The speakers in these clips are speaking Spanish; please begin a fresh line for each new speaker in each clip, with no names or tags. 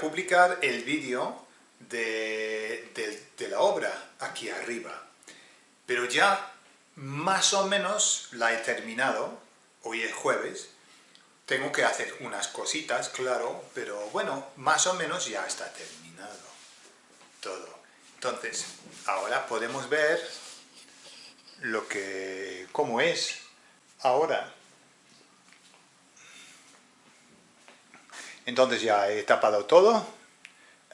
publicar el vídeo de, de la obra aquí arriba. Pero ya más o menos la he terminado, hoy es jueves, tengo que hacer unas cositas, claro, pero bueno, más o menos ya está terminado todo. Entonces, ahora podemos ver lo que, cómo es ahora. Entonces ya he tapado todo.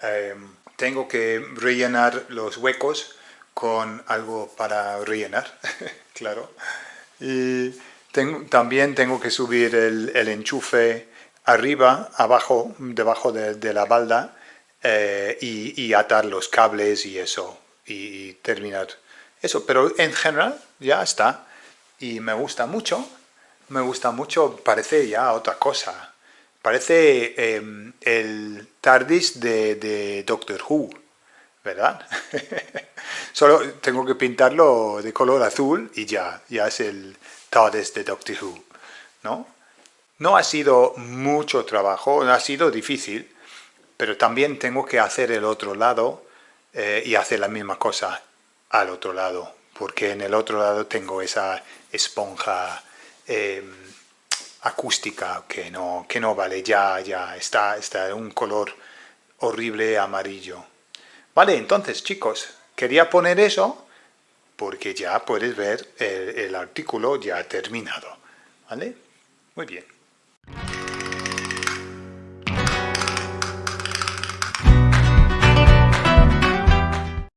Em, tengo que rellenar los huecos con algo para rellenar, claro. Y también tengo que subir el, enchufe arriba, abajo, debajo de, la balda eh, y, atar los cables y eso, y, terminar eso. Pero en general ya está. Y me gusta mucho, me gusta mucho, parece ya otra cosa. Parece em, el TARDIS de, Doctor Who, ¿verdad? Solo tengo que pintarlo de color azul y ya, ya es el TARDIS de Doctor Who, ¿no? No ha sido mucho trabajo, ha sido difícil, pero también tengo que hacer el otro lado eh, y hacer la misma cosa al otro lado, porque en el otro lado tengo esa esponja em, acústica que no, que no vale, ya, ya, está, está un color horrible amarillo. Vale, entonces chicos, quería poner eso porque ya puedes ver el, el artículo ya terminado. ¿Vale? Muy bien.